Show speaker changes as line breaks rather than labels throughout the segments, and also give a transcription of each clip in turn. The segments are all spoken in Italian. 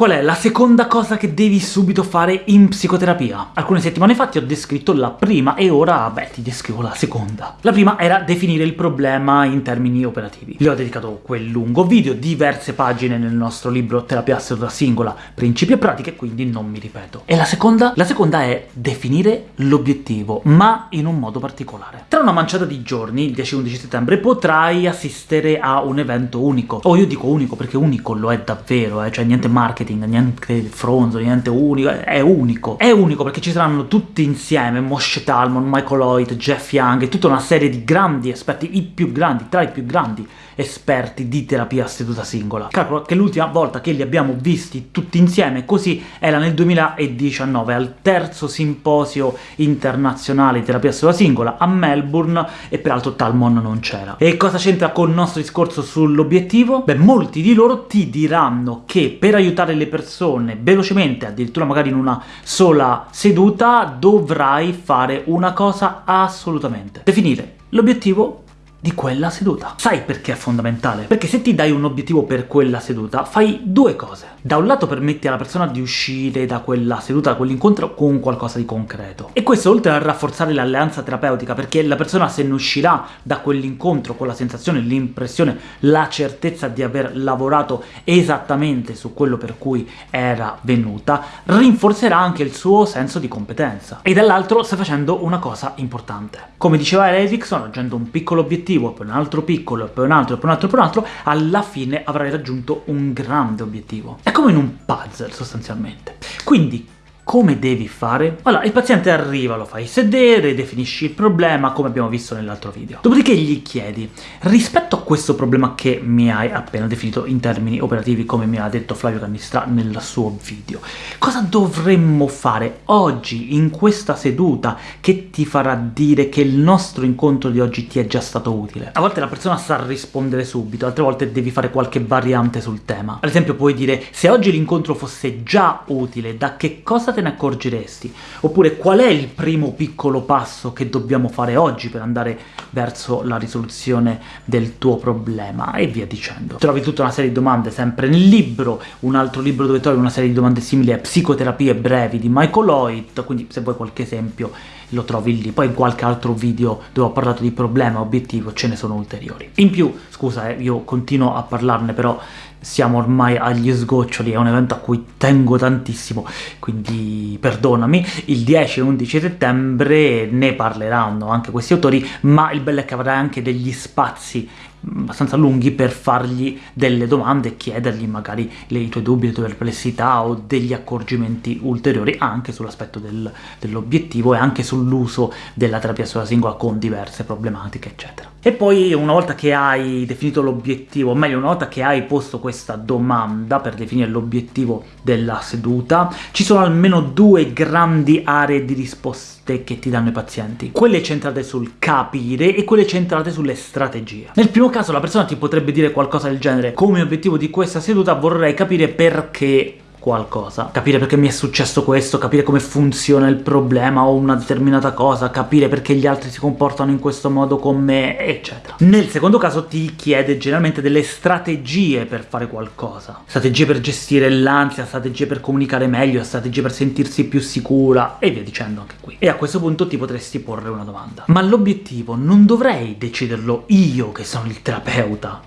Qual è la seconda cosa che devi subito fare in psicoterapia? Alcune settimane fa ti ho descritto la prima, e ora, beh, ti descrivo la seconda. La prima era definire il problema in termini operativi. Le ho dedicato quel lungo video, diverse pagine nel nostro libro Terapia seduta singola, principi e pratiche, quindi non mi ripeto. E la seconda? La seconda è definire l'obiettivo, ma in un modo particolare. Tra una manciata di giorni, il 10-11 settembre, potrai assistere a un evento unico. O io dico unico perché unico lo è davvero, eh, cioè niente marketing, marketing, niente fronzo, niente unico, è unico. È unico perché ci saranno tutti insieme, Moshe Talmon, Michael Lloyd, Jeff Young, e tutta una serie di grandi esperti, i più grandi, tra i più grandi esperti di terapia seduta singola. Calcolo che l'ultima volta che li abbiamo visti tutti insieme così era nel 2019, al terzo simposio internazionale di terapia seduta singola a Melbourne, e peraltro Talmon non c'era. E cosa c'entra col nostro discorso sull'obiettivo? Beh, molti di loro ti diranno che per aiutare le persone velocemente, addirittura magari in una sola seduta, dovrai fare una cosa assolutamente. Definire l'obiettivo di quella seduta. Sai perché è fondamentale? Perché se ti dai un obiettivo per quella seduta, fai due cose. Da un lato permetti alla persona di uscire da quella seduta, da quell'incontro, con qualcosa di concreto. E questo oltre a rafforzare l'alleanza terapeutica, perché la persona se ne uscirà da quell'incontro con la sensazione, l'impressione, la certezza di aver lavorato esattamente su quello per cui era venuta, rinforzerà anche il suo senso di competenza. E dall'altro stai facendo una cosa importante. Come diceva Erickson, raggiungendo un piccolo obiettivo obiettivo, poi un altro piccolo, poi un altro, poi un altro, poi un altro, alla fine avrai raggiunto un grande obiettivo. È come in un puzzle, sostanzialmente. Quindi, come devi fare? Allora, il paziente arriva, lo fai sedere, definisci il problema, come abbiamo visto nell'altro video. Dopodiché gli chiedi, rispetto a questo problema che mi hai appena definito in termini operativi, come mi ha detto Flavio Cannistra nel suo video, cosa dovremmo fare oggi, in questa seduta, che ti farà dire che il nostro incontro di oggi ti è già stato utile? A volte la persona sa rispondere subito, altre volte devi fare qualche variante sul tema. Ad esempio puoi dire, se oggi l'incontro fosse già utile, da che cosa te te ne accorgeresti? Oppure qual è il primo piccolo passo che dobbiamo fare oggi per andare verso la risoluzione del tuo problema? E via dicendo. Trovi tutta una serie di domande sempre nel libro, un altro libro dove trovi una serie di domande simili è Psicoterapie brevi di Michael Lloyd, quindi se vuoi qualche esempio lo trovi lì. Poi in qualche altro video dove ho parlato di problema, obiettivo, ce ne sono ulteriori. In più, scusa, eh, io continuo a parlarne, però siamo ormai agli sgoccioli, è un evento a cui tengo tantissimo, quindi perdonami. Il 10 e 11 settembre ne parleranno anche questi autori, ma il bello è che avrai anche degli spazi abbastanza lunghi per fargli delle domande e chiedergli magari i tuoi dubbi, le tue perplessità o degli accorgimenti ulteriori anche sull'aspetto del, dell'obiettivo e anche sull'uso della terapia sulla singola con diverse problematiche, eccetera. E poi una volta che hai definito l'obiettivo, o meglio una volta che hai posto questa domanda per definire l'obiettivo della seduta, ci sono almeno due grandi aree di risposte che ti danno i pazienti. Quelle centrate sul capire e quelle centrate sulle strategie. Nel primo caso la persona ti potrebbe dire qualcosa del genere. «Come obiettivo di questa seduta vorrei capire perché qualcosa. Capire perché mi è successo questo, capire come funziona il problema o una determinata cosa, capire perché gli altri si comportano in questo modo con me, eccetera. Nel secondo caso ti chiede generalmente delle strategie per fare qualcosa. Strategie per gestire l'ansia, strategie per comunicare meglio, strategie per sentirsi più sicura, e via dicendo anche qui. E a questo punto ti potresti porre una domanda. Ma l'obiettivo non dovrei deciderlo io, che sono il terapeuta,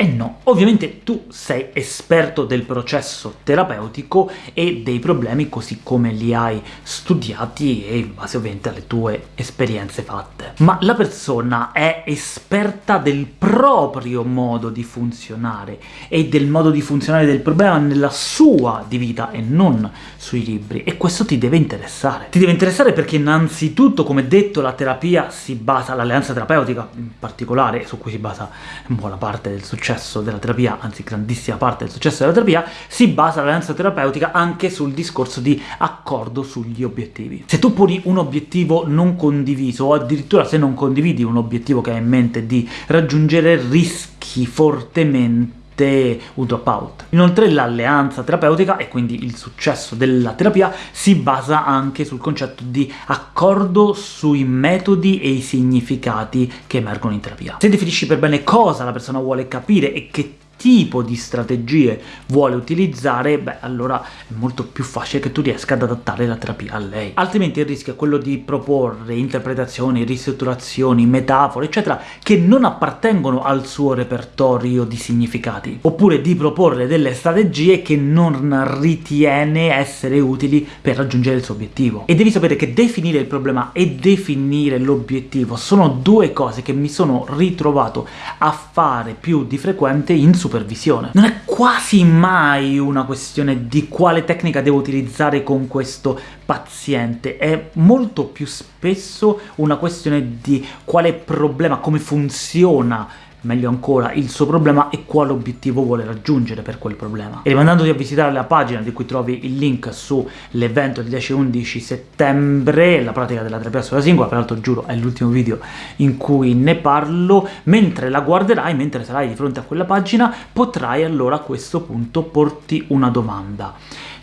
e no, ovviamente tu sei esperto del processo terapeutico e dei problemi così come li hai studiati e in base ovviamente alle tue esperienze fatte. Ma la persona è esperta del proprio modo di funzionare e del modo di funzionare del problema nella sua di vita e non sui libri, e questo ti deve interessare. Ti deve interessare perché innanzitutto, come detto, la terapia si basa, l'alleanza terapeutica in particolare, su cui si basa buona parte del successo successo della terapia, anzi grandissima parte del successo della terapia, si basa l'alleanza terapeutica anche sul discorso di accordo sugli obiettivi. Se tu poni un obiettivo non condiviso, o addirittura se non condividi un obiettivo che hai in mente di raggiungere, rischi fortemente un dropout. Inoltre l'alleanza terapeutica, e quindi il successo della terapia, si basa anche sul concetto di accordo sui metodi e i significati che emergono in terapia. Se definisci per bene cosa la persona vuole capire e che tipo di strategie vuole utilizzare, beh, allora è molto più facile che tu riesca ad adattare la terapia a lei. Altrimenti il rischio è quello di proporre interpretazioni, ristrutturazioni, metafore, eccetera, che non appartengono al suo repertorio di significati, oppure di proporre delle strategie che non ritiene essere utili per raggiungere il suo obiettivo. E devi sapere che definire il problema e definire l'obiettivo sono due cose che mi sono ritrovato a fare più di frequente in supervisione. Non è quasi mai una questione di quale tecnica devo utilizzare con questo paziente, è molto più spesso una questione di quale problema, come funziona meglio ancora, il suo problema e quale obiettivo vuole raggiungere per quel problema. E rimandandoti a visitare la pagina di cui trovi il link sull'evento del 10-11 settembre, la pratica della terapia sulla singola, peraltro giuro è l'ultimo video in cui ne parlo, mentre la guarderai, mentre sarai di fronte a quella pagina, potrai allora a questo punto porti una domanda.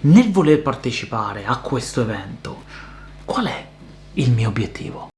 Nel voler partecipare a questo evento, qual è il mio obiettivo?